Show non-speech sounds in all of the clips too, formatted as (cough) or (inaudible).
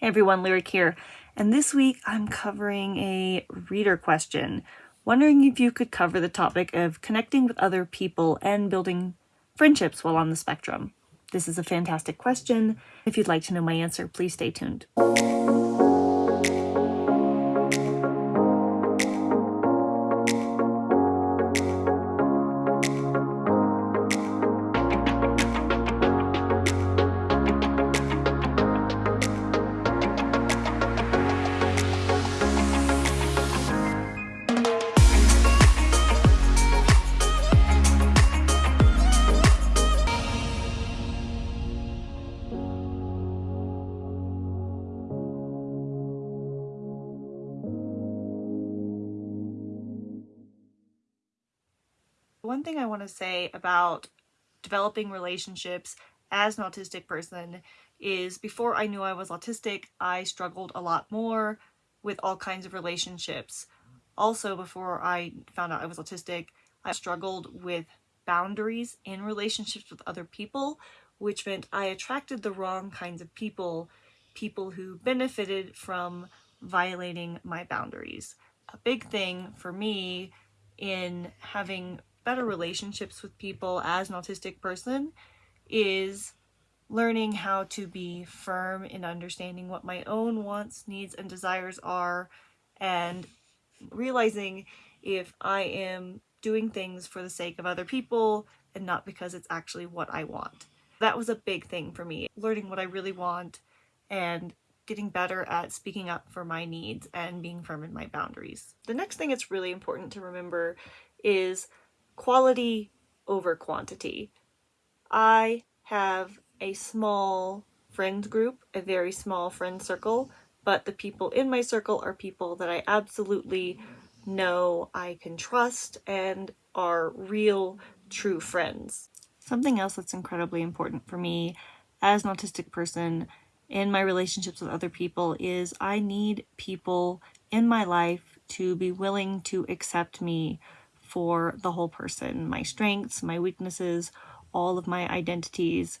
Hey everyone, Lyric here, and this week I'm covering a reader question, wondering if you could cover the topic of connecting with other people and building friendships while on the spectrum. This is a fantastic question. If you'd like to know my answer, please stay tuned. One thing I want to say about developing relationships as an autistic person is before I knew I was autistic, I struggled a lot more with all kinds of relationships. Also, before I found out I was autistic, I struggled with boundaries in relationships with other people, which meant I attracted the wrong kinds of people, people who benefited from violating my boundaries. A big thing for me in having better relationships with people as an autistic person is learning how to be firm in understanding what my own wants, needs, and desires are, and realizing if I am doing things for the sake of other people and not because it's actually what I want. That was a big thing for me, learning what I really want and getting better at speaking up for my needs and being firm in my boundaries. The next thing it's really important to remember is quality over quantity. I have a small friend group, a very small friend circle, but the people in my circle are people that I absolutely know I can trust and are real, true friends. Something else that's incredibly important for me as an autistic person in my relationships with other people is I need people in my life to be willing to accept me for the whole person my strengths, my weaknesses, all of my identities,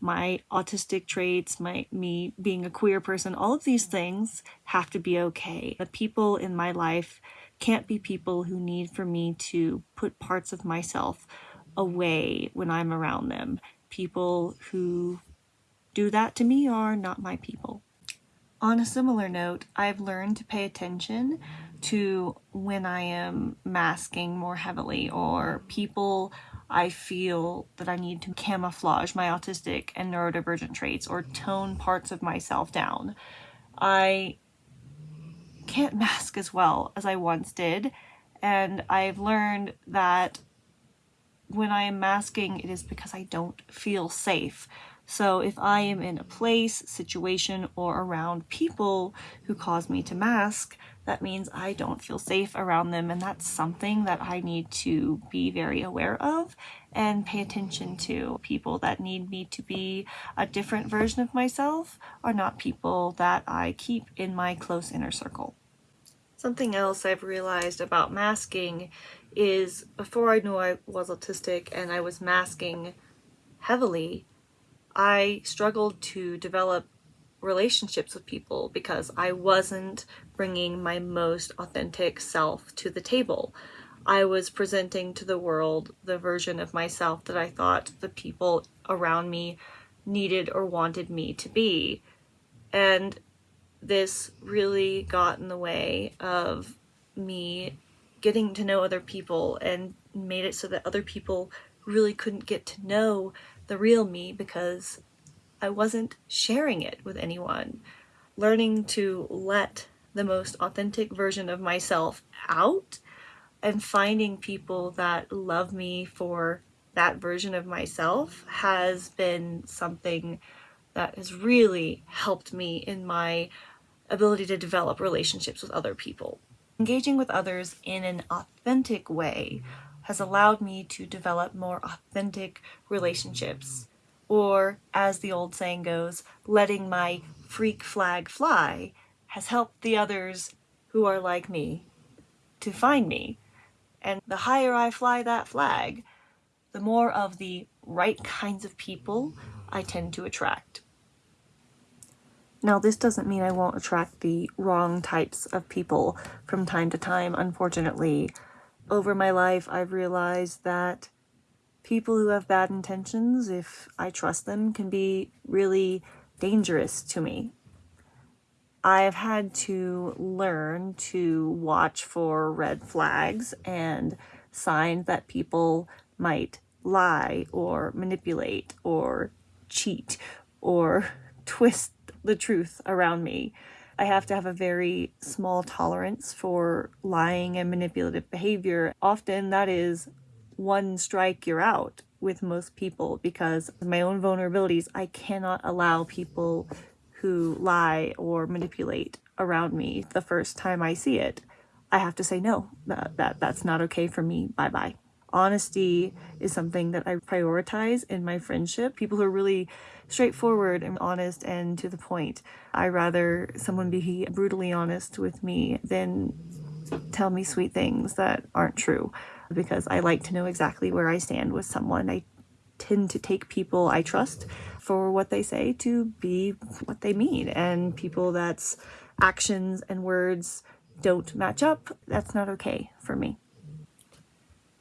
my autistic traits, my me being a queer person, all of these things have to be okay. The people in my life can't be people who need for me to put parts of myself away when I'm around them. People who do that to me are not my people. On a similar note, I've learned to pay attention to when I am masking more heavily or people I feel that I need to camouflage my autistic and neurodivergent traits or tone parts of myself down. I can't mask as well as I once did and I've learned that when I am masking it is because I don't feel safe. So if I am in a place, situation, or around people who cause me to mask, that means I don't feel safe around them and that's something that I need to be very aware of and pay attention to. People that need me to be a different version of myself are not people that I keep in my close inner circle. Something else I've realized about masking is before I knew I was autistic and I was masking heavily, I struggled to develop relationships with people because I wasn't bringing my most authentic self to the table. I was presenting to the world the version of myself that I thought the people around me needed or wanted me to be. And this really got in the way of me getting to know other people and made it so that other people really couldn't get to know the real me because I wasn't sharing it with anyone. Learning to let the most authentic version of myself out and finding people that love me for that version of myself has been something that has really helped me in my ability to develop relationships with other people. Engaging with others in an authentic way has allowed me to develop more authentic relationships or as the old saying goes, letting my freak flag fly has helped the others who are like me to find me. And the higher I fly that flag, the more of the right kinds of people I tend to attract. Now, this doesn't mean I won't attract the wrong types of people from time to time, unfortunately. Over my life, I've realized that people who have bad intentions, if I trust them, can be really dangerous to me. I've had to learn to watch for red flags and signs that people might lie or manipulate or cheat or (laughs) twist the truth around me. I have to have a very small tolerance for lying and manipulative behavior. Often that is one strike you're out with most people because my own vulnerabilities, I cannot allow people who lie or manipulate around me the first time I see it. I have to say no, that, that that's not okay for me. Bye-bye. Honesty is something that I prioritize in my friendship. People who are really straightforward and honest and to the point. I rather someone be brutally honest with me than tell me sweet things that aren't true because I like to know exactly where I stand with someone. I tend to take people I trust for what they say to be what they mean and people that's actions and words don't match up, that's not okay for me.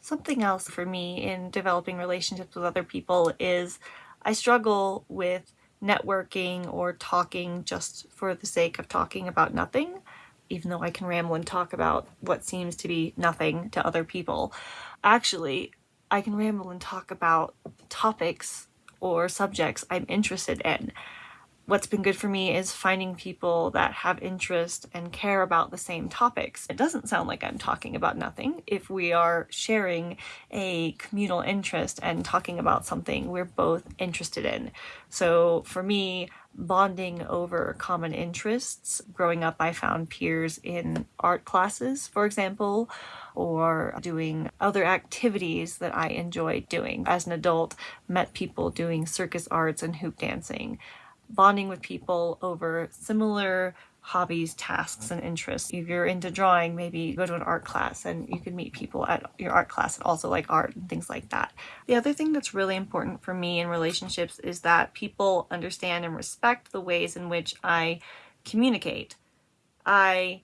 Something else for me in developing relationships with other people is I struggle with networking or talking just for the sake of talking about nothing even though I can ramble and talk about what seems to be nothing to other people. Actually, I can ramble and talk about topics or subjects I'm interested in what's been good for me is finding people that have interest and care about the same topics. It doesn't sound like I'm talking about nothing if we are sharing a communal interest and talking about something we're both interested in. So for me, bonding over common interests. Growing up, I found peers in art classes, for example, or doing other activities that I enjoyed doing. As an adult, met people doing circus arts and hoop dancing bonding with people over similar hobbies, tasks, and interests. If you're into drawing, maybe go to an art class and you can meet people at your art class that also like art and things like that. The other thing that's really important for me in relationships is that people understand and respect the ways in which I communicate. I,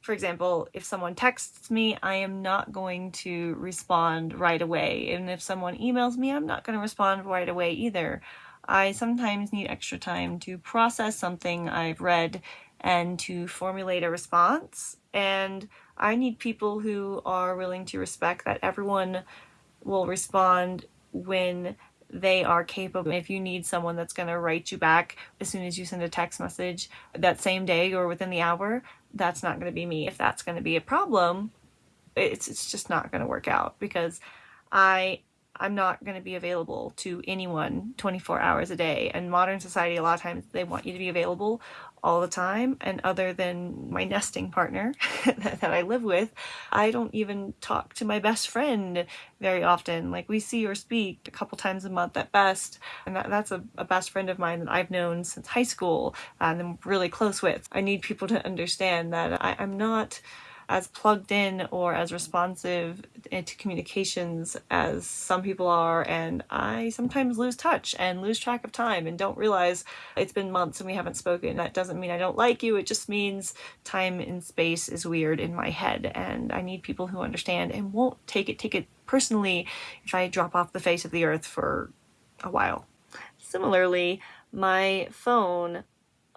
for example, if someone texts me, I am not going to respond right away. And if someone emails me, I'm not going to respond right away either. I sometimes need extra time to process something I've read and to formulate a response. And I need people who are willing to respect that everyone will respond when they are capable. If you need someone that's going to write you back as soon as you send a text message that same day or within the hour, that's not going to be me. If that's going to be a problem, it's, it's just not going to work out because I I'm not going to be available to anyone 24 hours a day. And modern society, a lot of times they want you to be available all the time. And other than my nesting partner (laughs) that, I live with, I don't even talk to my best friend very often. Like we see or speak a couple times a month at best. And that, that's a, a best friend of mine that I've known since high school uh, and I'm really close with. I need people to understand that I, I'm not as plugged in or as responsive to communications as some people are and I sometimes lose touch and lose track of time and don't realize it's been months and we haven't spoken. That doesn't mean I don't like you, it just means time and space is weird in my head and I need people who understand and won't take it take it personally if I drop off the face of the earth for a while. Similarly, my phone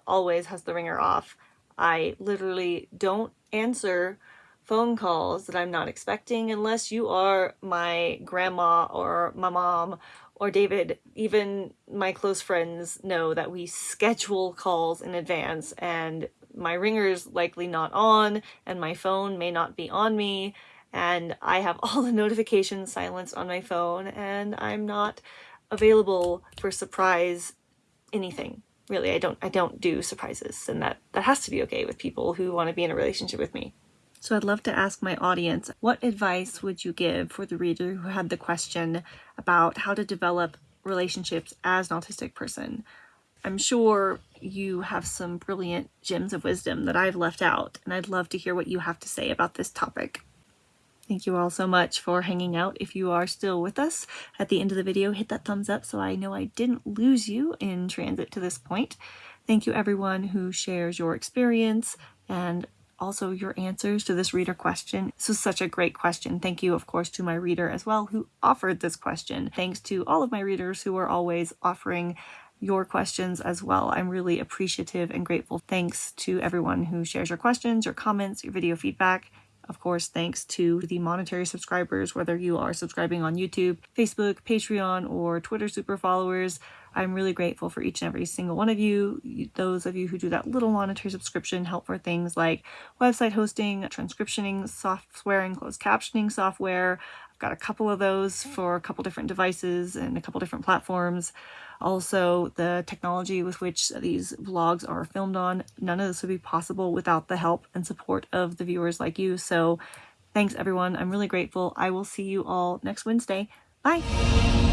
always has the ringer off. I literally don't answer phone calls that I'm not expecting unless you are my grandma or my mom or David. Even my close friends know that we schedule calls in advance and my ringer's likely not on and my phone may not be on me and I have all the (laughs) notifications silenced on my phone and I'm not available for surprise anything really I don't I don't do surprises and that that has to be okay with people who want to be in a relationship with me. So I'd love to ask my audience, what advice would you give for the reader who had the question about how to develop relationships as an autistic person? I'm sure you have some brilliant gems of wisdom that I've left out, and I'd love to hear what you have to say about this topic. Thank you all so much for hanging out. If you are still with us at the end of the video, hit that thumbs up so I know I didn't lose you in transit to this point. Thank you everyone who shares your experience and also your answers to this reader question. This was such a great question. Thank you, of course, to my reader as well who offered this question. Thanks to all of my readers who are always offering your questions as well. I'm really appreciative and grateful. Thanks to everyone who shares your questions, your comments, your video feedback. Of course, thanks to the monetary subscribers, whether you are subscribing on YouTube, Facebook, Patreon, or Twitter super followers. I'm really grateful for each and every single one of you. Those of you who do that little monetary subscription help for things like website hosting, transcriptioning software, and closed captioning software. I've got a couple of those for a couple different devices and a couple different platforms. Also, the technology with which these vlogs are filmed on, none of this would be possible without the help and support of the viewers like you. So thanks everyone. I'm really grateful. I will see you all next Wednesday. Bye!